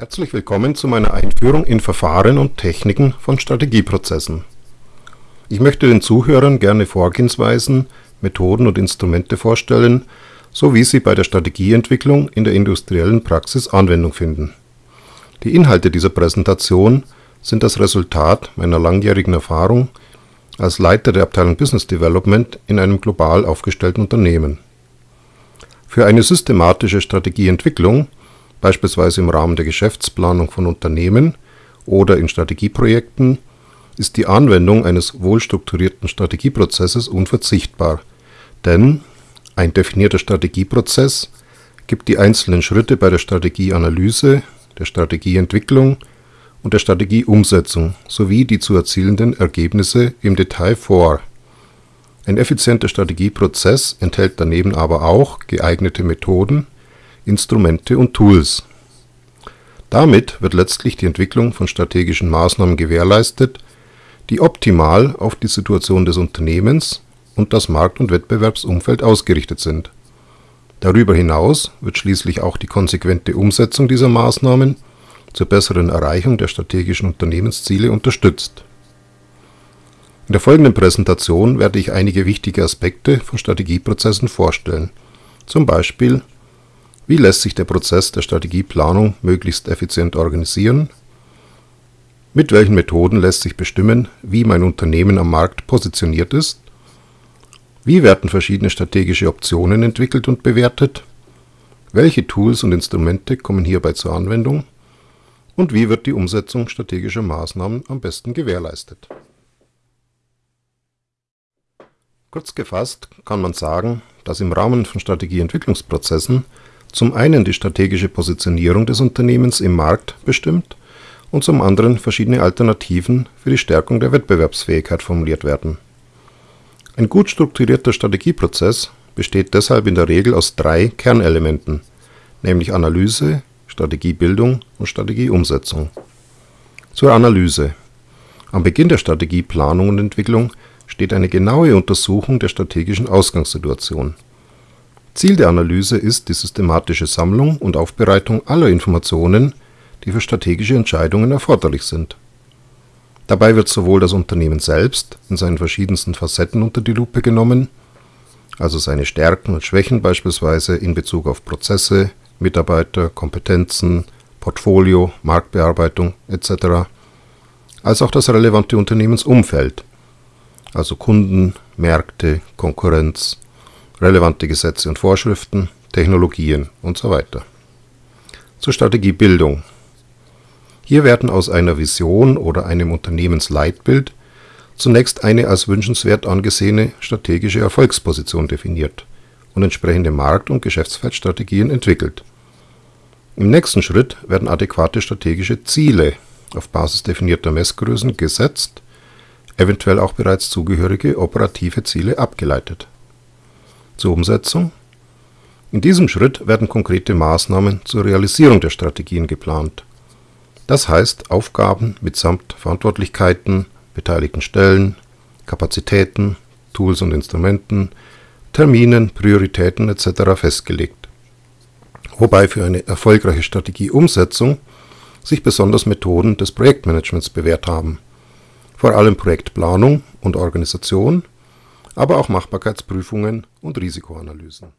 Herzlich willkommen zu meiner Einführung in Verfahren und Techniken von Strategieprozessen. Ich möchte den Zuhörern gerne Vorgehensweisen, Methoden und Instrumente vorstellen, so wie sie bei der Strategieentwicklung in der industriellen Praxis Anwendung finden. Die Inhalte dieser Präsentation sind das Resultat meiner langjährigen Erfahrung als Leiter der Abteilung Business Development in einem global aufgestellten Unternehmen. Für eine systematische Strategieentwicklung beispielsweise im Rahmen der Geschäftsplanung von Unternehmen oder in Strategieprojekten, ist die Anwendung eines wohlstrukturierten Strategieprozesses unverzichtbar, denn ein definierter Strategieprozess gibt die einzelnen Schritte bei der Strategieanalyse, der Strategieentwicklung und der Strategieumsetzung sowie die zu erzielenden Ergebnisse im Detail vor. Ein effizienter Strategieprozess enthält daneben aber auch geeignete Methoden Instrumente und Tools. Damit wird letztlich die Entwicklung von strategischen Maßnahmen gewährleistet, die optimal auf die Situation des Unternehmens und das Markt und Wettbewerbsumfeld ausgerichtet sind. Darüber hinaus wird schließlich auch die konsequente Umsetzung dieser Maßnahmen zur besseren Erreichung der strategischen Unternehmensziele unterstützt. In der folgenden Präsentation werde ich einige wichtige Aspekte von Strategieprozessen vorstellen, zum Beispiel wie lässt sich der Prozess der Strategieplanung möglichst effizient organisieren? Mit welchen Methoden lässt sich bestimmen, wie mein Unternehmen am Markt positioniert ist? Wie werden verschiedene strategische Optionen entwickelt und bewertet? Welche Tools und Instrumente kommen hierbei zur Anwendung? Und wie wird die Umsetzung strategischer Maßnahmen am besten gewährleistet? Kurz gefasst kann man sagen, dass im Rahmen von Strategieentwicklungsprozessen zum einen die strategische Positionierung des Unternehmens im Markt bestimmt und zum anderen verschiedene Alternativen für die Stärkung der Wettbewerbsfähigkeit formuliert werden. Ein gut strukturierter Strategieprozess besteht deshalb in der Regel aus drei Kernelementen, nämlich Analyse, Strategiebildung und Strategieumsetzung. Zur Analyse. Am Beginn der Strategieplanung und Entwicklung steht eine genaue Untersuchung der strategischen Ausgangssituation Ziel der Analyse ist die systematische Sammlung und Aufbereitung aller Informationen, die für strategische Entscheidungen erforderlich sind. Dabei wird sowohl das Unternehmen selbst in seinen verschiedensten Facetten unter die Lupe genommen, also seine Stärken und Schwächen beispielsweise in Bezug auf Prozesse, Mitarbeiter, Kompetenzen, Portfolio, Marktbearbeitung etc., als auch das relevante Unternehmensumfeld, also Kunden, Märkte, Konkurrenz relevante Gesetze und Vorschriften, Technologien und so weiter. Zur Strategiebildung. Hier werden aus einer Vision oder einem Unternehmensleitbild zunächst eine als wünschenswert angesehene strategische Erfolgsposition definiert und entsprechende Markt- und Geschäftsfeldstrategien entwickelt. Im nächsten Schritt werden adäquate strategische Ziele auf Basis definierter Messgrößen gesetzt, eventuell auch bereits zugehörige operative Ziele abgeleitet zur Umsetzung. In diesem Schritt werden konkrete Maßnahmen zur Realisierung der Strategien geplant. Das heißt Aufgaben mitsamt Verantwortlichkeiten, beteiligten Stellen, Kapazitäten, Tools und Instrumenten, Terminen, Prioritäten etc. festgelegt. Wobei für eine erfolgreiche Strategieumsetzung sich besonders Methoden des Projektmanagements bewährt haben. Vor allem Projektplanung und Organisation aber auch Machbarkeitsprüfungen und Risikoanalysen